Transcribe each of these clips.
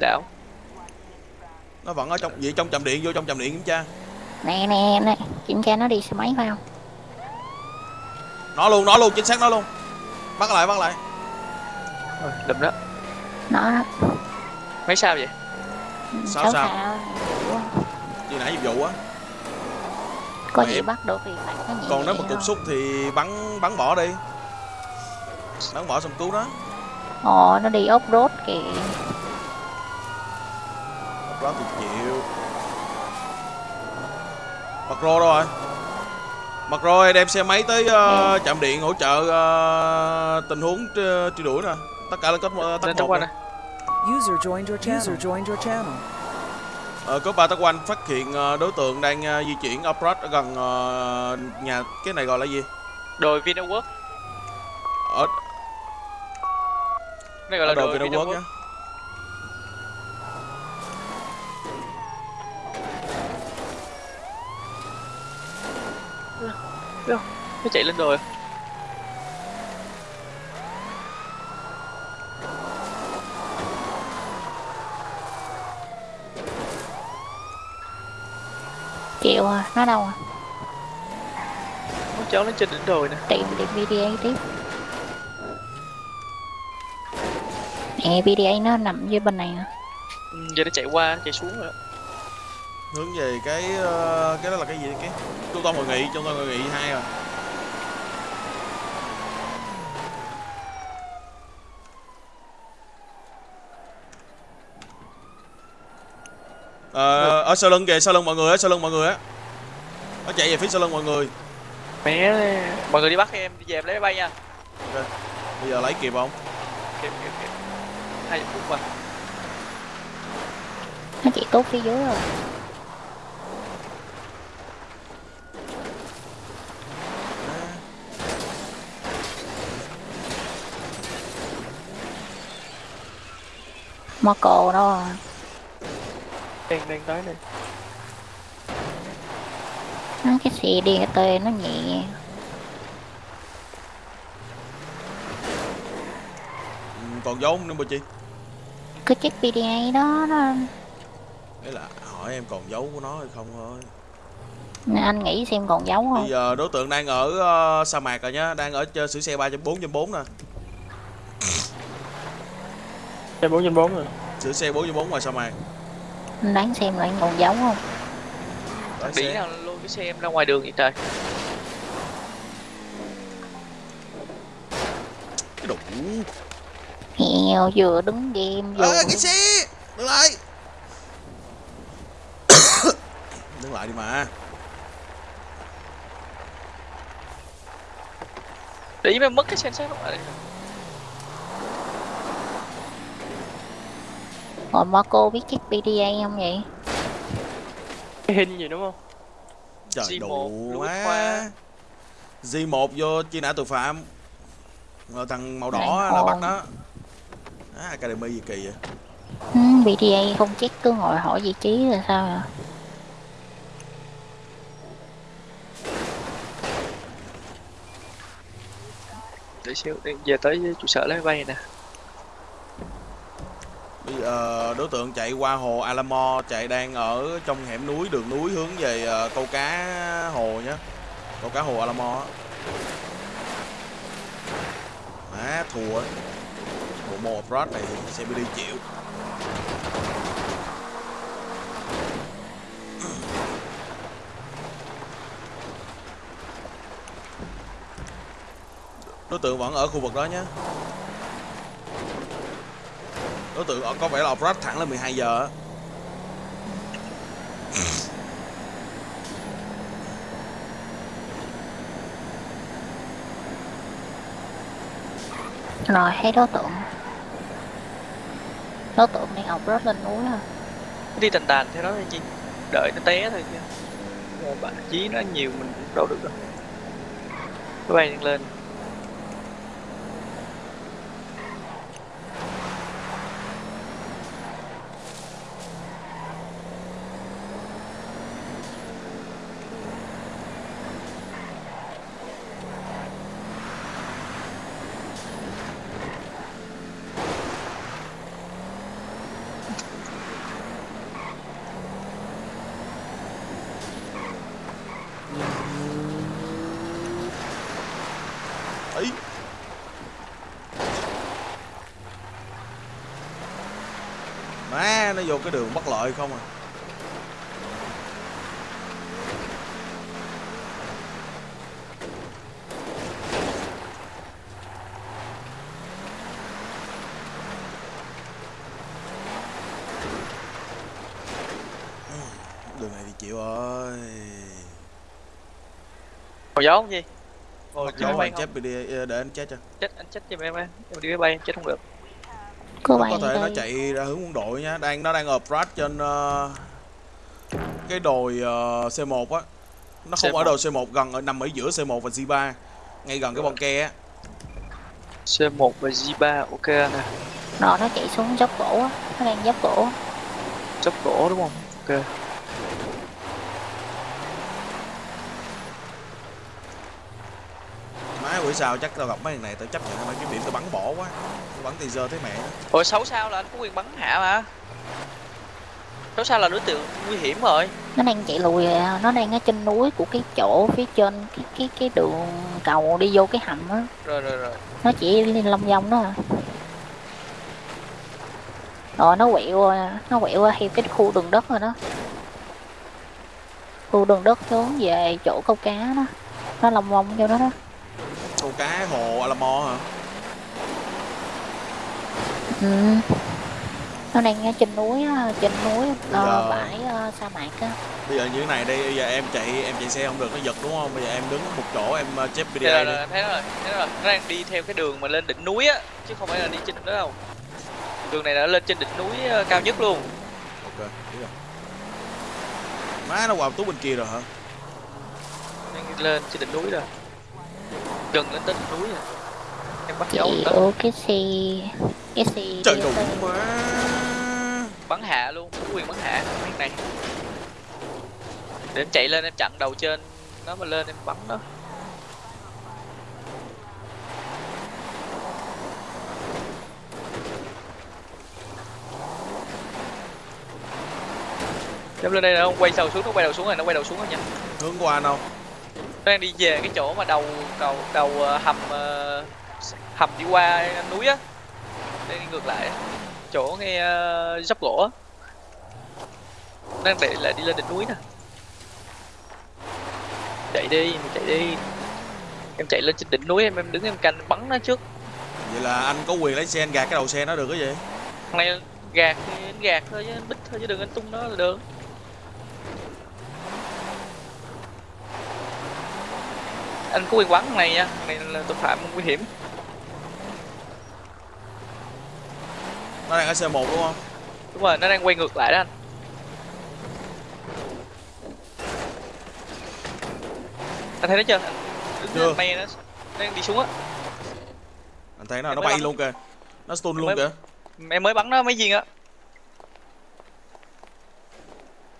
đảo. Nó vẫn ở trong vậy trong trạm điện vô trong trạm điện kiểm tra. Nè nè nè kiểm tra nó đi xe máy phải không nó luôn nó luôn chính xác nó luôn. Bắt lại bắt lại. Đùm đó. Nó. Đó mấy sao vậy? Sao, sao? Ủa, như nãy nhiệm vụ á. Có gì bắt được thì phải có còn nếu mà cục xúc thì bắn bắn bỏ đi. Bắn bỏ xong cứu nó. Ồ nó đi ốp rốt kìa đó thì chịu. Mặt rô đâu rồi mặt rô đem xe máy tới ờ, trạm điện hỗ trợ ờ, tình huống truy, đuổi nè. Tất cả là có ờ, tắc lên tao một quanh nè. User joined your channel. User joined your channel. Ờ, có ba tắc quanh phát hiện ờ, đối tượng đang ờ, di chuyển off-road ở gần ờ, nhà cái này gọi là gì? Đồi Vinawork ở, này gọi ở là đầu đồi Vinawork Vinawork nhá nó chạy lên đồi. Chịu à nó đâu à? Nó cháu nó trên đỉnh đồi nè. Tìm tìm VDA tiếp. Nè VDA nó nằm dưới bên này à ừ, giờ nó chạy qua chạy xuống rồi hướng về cái ờ, cái đó là cái gì? Cái trung tâm hội nghị trung tâm hội nghị hai à Ờ, ở sau lưng kìa sau lưng mọi người á sau lưng mọi người á. Nó chạy về phía sau lưng mọi người. Mẹ mọi người đi bắt em đi về em lấy máy bay nha. Bây giờ lấy kịp không? Kịp kịp kịp. Hai chục phút mà. Nó chỉ tốt phía dưới rồi. Marco đó. à. Đang đang tới này nó cái xe DT nó nhẹ ừ, còn dấu không nữa bà chị cứ check VDA đó nó đấy là hỏi em còn dấu của nó hay không thôi. Anh nghĩ xem còn dấu bây không giờ đối tượng đang ở ờ, sa mạc rồi nhá đang ở trên sửa xe 3.4.4 nè. Trên bốn rồi. Sửa xe 4.4 ngoài sa mạc anh đoán xem lại còn dấu không? Xe. nào luôn cái xe em ra ngoài đường vậy trời? Cái đủ Hèo vừa đứng game vừa ơ cái xe! Đứng lại. Đứng lại đi mà. Đĩ mới mất cái sensor lúc Rồi Marco biết check VDA không vậy? cái hình gì đúng không? Trời G1, đủ quá. Khoa. G1 vô truy nã tội phạm. Rồi thằng màu đỏ là bắt nó à, Academy gì kỳ vậy? Ừ, VDA không check cứ ngồi hỏi vị trí là sao à? để xíu để về tới trụ sở lấy bay nè Bây giờ đối tượng chạy qua hồ Alamo, chạy đang ở trong hẻm núi, đường núi hướng về ờ, câu cá hồ nhé câu cá hồ Alamo á. Má thua ấy. bộ mô frost này thì sẽ bị đi chịu. Đối tượng vẫn ở khu vực đó nhé đối tượng có vẻ là off-road thẳng là 12 giờ á. Rồi thấy đối tượng. Đối tượng đang học rớt lên núi Nó đi tàn tàn theo đó thôi chi đợi nó té thôi chứ. Rồi bạn chí nó nhiều mình cũng đâu được đâu. Bay đang lên vô cái đường bất lợi không à? Đường này thì chịu rồi. Còn gió không gì bay anh không? chết bị đi để anh chết cho. Chết anh chết giùm em em em đi máy bay em chết không được Cô nó có thể nó đây. chạy ra hướng quân đội nhá đang nó đang off trên ờ, cái đồi ờ, C1 á nó không C1. ở đồi C1 gần ở nằm ở giữa C1 và G3 ngay gần cái bon ke á C1 và G3 ok nè Rồi nó chạy xuống dốc gỗ á. Nó đang dốc gỗ. chấp gỗ đúng không ok bữa sau chắc tao gặp mấy thằng này tao chấp nhận mấy cái điểm tao bắn bỏ quá tao bắn teaser thấy mẹ ủa xấu sao là anh có quyền bắn hạ mà xấu sao là đối tượng nguy hiểm rồi Nó đang chạy lùi à, nó đang ở trên núi của cái chỗ phía trên cái cái cái đường cầu đi vô cái hầm á. rồi rồi rồi Nó chỉ lên long vòng đó à. Rồi nó quẹo qua- nó quẹo qua theo cái khu đường đất rồi đó. Khu đường đất xuống về chỗ câu cá đó. Nó lòng vòng vô đó đó. Câu cá hồ Alamo hả? Ừ. Nó đang ở trên núi á, trên núi ờ, giờ- bãi ờ, sa mạc á. bây giờ như thế này đi bây giờ em chạy em chạy xe không được nó giật đúng không? Bây giờ em đứng một chỗ em uh, chép Đây PDA là, đi. là, thấy nó rồi thấy rồi. Nó đang đi theo cái đường mà lên đỉnh núi á chứ không phải là đi trên đó đâu. Đường này đã lên trên đỉnh núi cao nhất luôn. Ok biết rồi. Má nó qua tú bên kia rồi hả? Đang đi lên trên đỉnh núi rồi gần lên tới đỉnh núi rồi em bắt dấu đó ô cái xe cái xe trời tới- má bắn hạ luôn có quyền bắn hạ cái này. Để em chạy lên em chặn đầu trên nó mà lên em bắn nó. Em lên đây nó quay đầu xuống, nó quay đầu xuống rồi, nó quay đầu xuống rồi nha. hướng qua đâu Nó đang đi về cái chỗ mà đầu đầu đầu ờ, hầm ờ, hầm đi qua núi á. Đang đi ngược lại. Chỗ ngay ờ, dốc gỗ. Đang để lại đi lên đỉnh núi nè. Chạy đi, mình chạy đi. Em chạy lên trên đỉnh núi em em đứng em canh bắn nó trước. vậy là anh có quyền lấy xe anh gạt cái đầu xe nó được cái gì này gạt thì anh gạt thôi chứ anh bích thôi chứ đừng anh tung nó là được. Anh có quyền thằng này nha, này là tội phạm nguy hiểm. nó đang ở C1 đúng không Đúng rồi, nó đang quay ngược lại đó anh. Anh thấy nó chưa? Đứng Chưa. mây nó đang đi xuống á. anh thấy nó Em nó bay bắn. luôn kìa nó stun luôn mới- kìa Em mới bắn nó mấy viên á.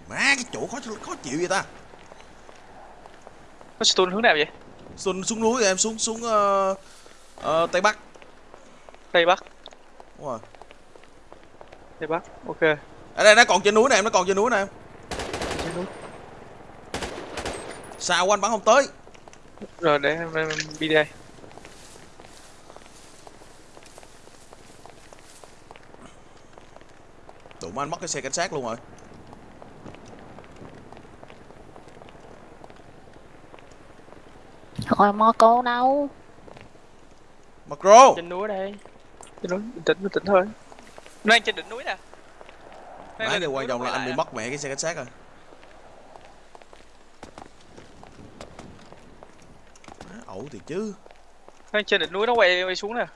má cái chỗ khó khó chịu vậy ta Nó stun hướng nào vậy? Stun xuống núi rồi em xuống xuống ờ, ờ, tây bắc Tây Bắc, đúng rồi Tây Bắc. Ok. ở đây nó còn trên núi này em nó còn trên núi này em sao anh bắn không tới Rồi để em, em đi đây. đụng anh mất cái xe cảnh sát luôn rồi Rồi mò cô đâu macro Trên núi đây. Trên núi, bình tĩnh, bình tĩnh thôi. Nó đang trên đỉnh núi nè. Điều đỉnh quan trọng là anh bị mất mẹ cái xe cảnh sát rồi Má, ẩu thì chứ Nó trên đỉnh núi nó quay, quay xuống nè.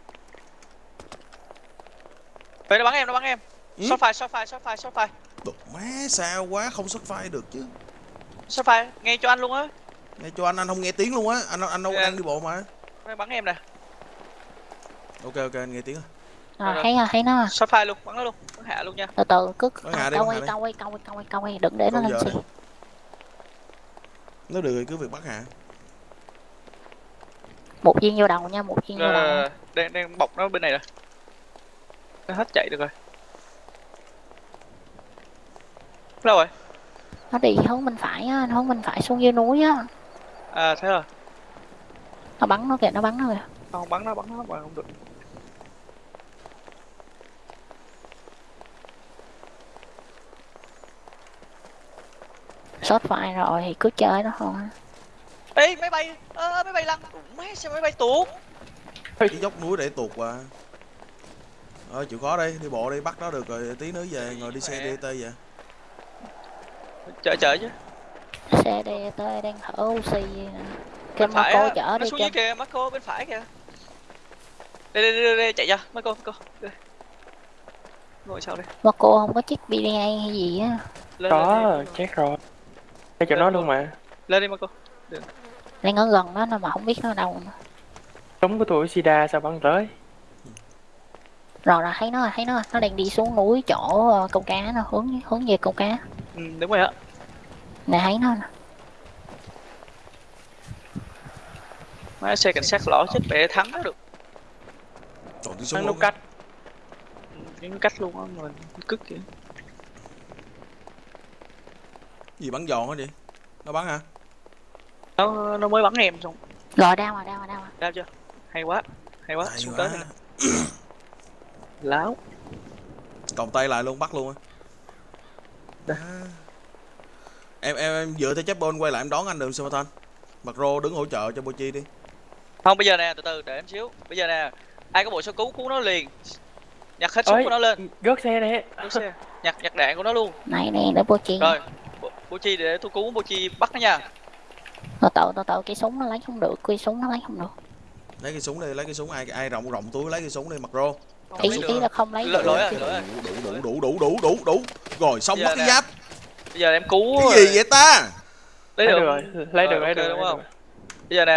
Vậy nó bắn em, nó bắn em. Ừ? Shot fire, shot fire, shot fire, shot fire. Đồ má sao quá không xuất file được chứ Shot fire, nghe cho anh luôn á. Nghe cho anh anh không nghe tiếng luôn á anh anh đâu Dạ. đang đi bộ mà Nó bắn em nè. ok ok anh nghe tiếng rồi à, Rồi. thấy rồi thấy nó rồi. Shot fire luôn, bắn nó luôn. Bắn hạ luôn nha. từ từ cứ câu quay câu quay câu quay câu quay câu quay đừng để nó lên đi. nếu được cứ việc bắt hạ một viên vô đầu nha một viên vô đầu Ờ, đang đang bọc nó bên này rồi. Nó hết chạy được rồi. đâu rồi nó đi hướng bên phải á nó hướng bên phải xuống dưới núi á à thế rồi nó bắn nó kìa nó bắn nó kìa. Không bắn nó bắn nó mà không được. Sốt phải rồi thì cứ chơi nó thôi. Ê máy bay ơ máy bay lăn mấy xe máy bay tuột? Cái dốc núi để tuột qua ờ chịu khó đi đi bộ đi bắt nó được rồi tí nữa về ngồi đi xe Mẹ. DT về chở chở chứ xe đi tới đang thở oxy nè cái phải cô chở đi xuống dưới kìa Marco bên phải kìa đây đây đây, đây chạy ra Marco Marco đây. ngồi sau đây mà cô không có chiếc BDA hay gì á lên Có, lên chết rồi. Để cho Lên nó luôn. mà. lên đi Marco đang ở gần đó nó mà không biết nó ở đâu nữa. Súng của tôi Sida sao bắn tới? rồi là thấy nó rồi thấy nó rồi. nó đang đi xuống núi chỗ ờ, câu cá nó hướng hướng về câu cá ừ, đúng rồi á nè thấy nó nè má xe cảnh sát lỏ chết mẹ thắng nó được. Nút luôn cách. Những cách luôn á mình cức kìa gì bắn giòn hả vậy? Nó bắn hả? Nó nó mới bắn em xong. Rồi đau rồi đau rồi đau rồi. Đau chưa? Hay quá hay quá Hay xuống quá. tới láo. Còng tay lại luôn bắt luôn á. Đây. À. em em em dựa theo chép bôn quay lại em đón anh đường Summerton mặt rô đứng hỗ trợ cho Bochi đi không bây giờ nè từ từ để em xíu. Bây giờ nè ai có bộ sơ cứu cứu nó liền. Nhặt hết súng của nó lên. Gớt xe nè. Xe. Nhặt nhặt đạn của nó luôn. Này nè để bố chi rồi Bo- bố chi để tôi cứu bố chi bắt nó nha. Nó tự nó tự cái súng nó lấy không được cái súng nó lấy không được. Lấy cái súng đi lấy cái súng. Ai ai rộng rộng túi lấy cái súng đi mặt rô. Không ý lấy ý là không lấy Lỗi- được. lỗi à, à. đủ đủ đủ đủ đủ đủ đủ. Rồi xong mất cái giáp. Bây giờ em cứu cái gì vậy ta? Lấy được. rồi. Lấy được, Rồi, lấy được. đúng không? bây giờ nè